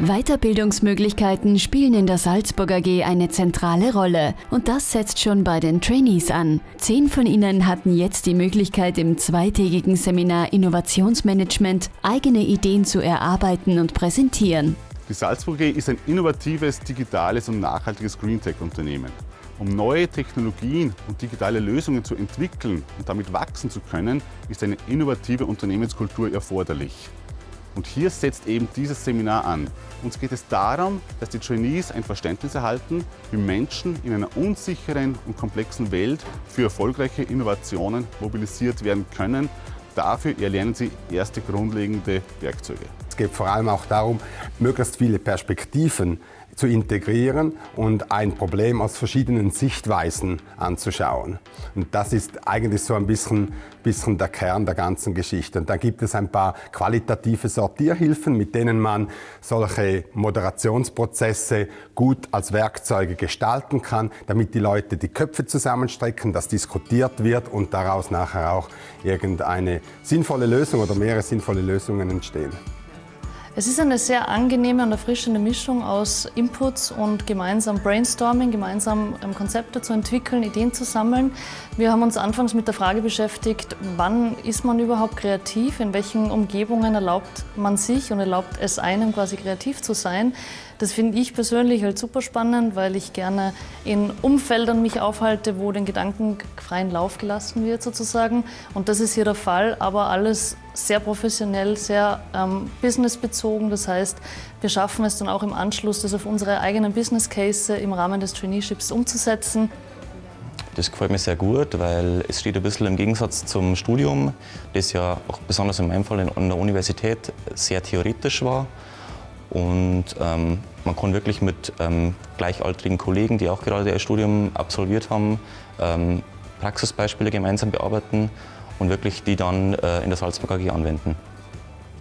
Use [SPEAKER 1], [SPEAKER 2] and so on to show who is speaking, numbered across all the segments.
[SPEAKER 1] Weiterbildungsmöglichkeiten spielen in der Salzburg AG eine zentrale Rolle und das setzt schon bei den Trainees an. Zehn von ihnen hatten jetzt die Möglichkeit, im zweitägigen Seminar Innovationsmanagement eigene Ideen zu erarbeiten und präsentieren.
[SPEAKER 2] Die Salzburg AG ist ein innovatives, digitales und nachhaltiges Greentech-Unternehmen. Um neue Technologien und digitale Lösungen zu entwickeln und damit wachsen zu können, ist eine innovative Unternehmenskultur erforderlich. Und hier setzt eben dieses Seminar an. Uns geht es darum, dass die Trainees ein Verständnis erhalten, wie Menschen in einer unsicheren und komplexen Welt für erfolgreiche Innovationen mobilisiert werden können. Dafür erlernen sie erste grundlegende Werkzeuge.
[SPEAKER 3] Es geht vor allem auch darum, möglichst viele Perspektiven zu integrieren und ein Problem aus verschiedenen Sichtweisen anzuschauen. Und das ist eigentlich so ein bisschen, bisschen der Kern der ganzen Geschichte. Und dann gibt es ein paar qualitative Sortierhilfen, mit denen man solche Moderationsprozesse gut als Werkzeuge gestalten kann, damit die Leute die Köpfe zusammenstrecken, dass diskutiert wird und daraus nachher auch irgendeine sinnvolle Lösung oder mehrere sinnvolle Lösungen entstehen.
[SPEAKER 4] Es ist eine sehr angenehme und erfrischende Mischung aus Inputs und gemeinsam Brainstorming, gemeinsam ähm, Konzepte zu entwickeln, Ideen zu sammeln. Wir haben uns anfangs mit der Frage beschäftigt, wann ist man überhaupt kreativ, in welchen Umgebungen erlaubt man sich und erlaubt es einem quasi kreativ zu sein. Das finde ich persönlich halt super spannend, weil ich gerne in Umfeldern mich aufhalte, wo den Gedanken freien Lauf gelassen wird sozusagen. Und das ist hier der Fall, aber alles sehr professionell, sehr ähm, businessbezogen. Das heißt, wir schaffen es dann auch im Anschluss, das auf unsere eigenen Business Case im Rahmen des Traineeships umzusetzen.
[SPEAKER 5] Das gefällt mir sehr gut, weil es steht ein bisschen im Gegensatz zum Studium, das ja auch besonders in meinem Fall an der Universität sehr theoretisch war. Und ähm, man kann wirklich mit ähm, gleichaltrigen Kollegen, die auch gerade ihr Studium absolviert haben, ähm, Praxisbeispiele gemeinsam bearbeiten und wirklich die dann äh, in der Salzburg AG anwenden.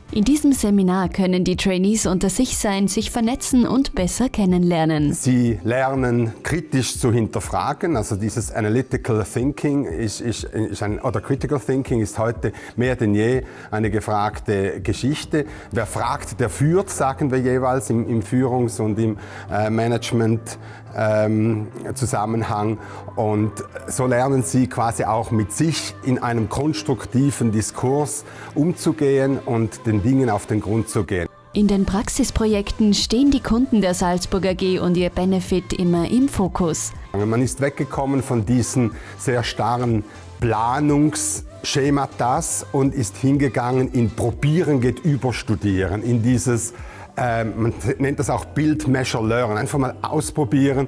[SPEAKER 1] In diesem Seminar können die Trainees unter sich sein, sich vernetzen und besser kennenlernen.
[SPEAKER 3] Sie lernen kritisch zu hinterfragen, also dieses Analytical Thinking ist, ist, ist ein, oder Critical Thinking ist heute mehr denn je eine gefragte Geschichte. Wer fragt, der führt, sagen wir jeweils im, im Führungs- und im äh, Management ähm, Zusammenhang. Und so lernen sie quasi auch mit sich in einem konstruktiven Diskurs umzugehen und den Dingen auf den Grund zu gehen.
[SPEAKER 1] In den Praxisprojekten stehen die Kunden der Salzburg AG und ihr Benefit immer im Fokus.
[SPEAKER 3] Man ist weggekommen von diesen sehr starren Planungsschematas und ist hingegangen in Probieren geht über Studieren, in dieses man nennt das auch Build, Measure, Learn. Einfach mal ausprobieren,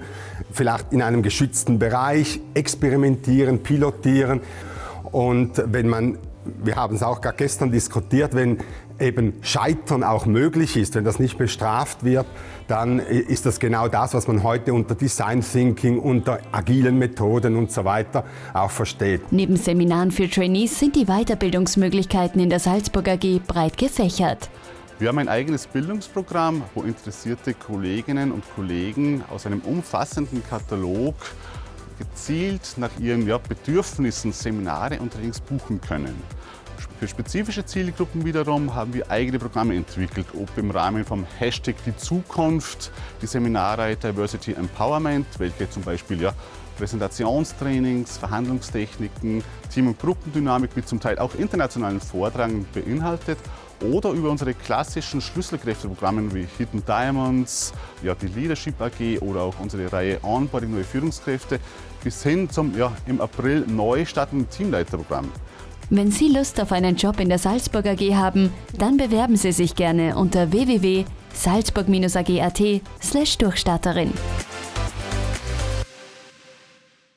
[SPEAKER 3] vielleicht in einem geschützten Bereich, experimentieren, pilotieren. Und wenn man, wir haben es auch gerade gestern diskutiert, wenn eben Scheitern auch möglich ist, wenn das nicht bestraft wird, dann ist das genau das, was man heute unter Design Thinking, unter agilen Methoden und so weiter auch versteht.
[SPEAKER 1] Neben Seminaren für Trainees sind die Weiterbildungsmöglichkeiten in der Salzburg AG breit gefächert.
[SPEAKER 2] Wir haben ein eigenes Bildungsprogramm, wo interessierte Kolleginnen und Kollegen aus einem umfassenden Katalog gezielt nach ihren ja, Bedürfnissen Seminare und Trainings buchen können. Für spezifische Zielgruppen wiederum haben wir eigene Programme entwickelt, ob im Rahmen vom Hashtag Die Zukunft, die Seminarreihe Diversity Empowerment, welche zum Beispiel ja, Präsentationstrainings, Verhandlungstechniken, Team- und Gruppendynamik mit zum Teil auch internationalen Vortragen beinhaltet oder über unsere klassischen Schlüsselkräfteprogramme wie Hidden Diamonds, ja, die Leadership AG oder auch unsere Reihe Onboarding Neue Führungskräfte bis hin zum ja, im April neu startenden Teamleiterprogramm.
[SPEAKER 1] Wenn Sie Lust auf einen Job in der Salzburg AG haben, dann bewerben Sie sich gerne unter www.salzburg-ag.at/durchstarterin.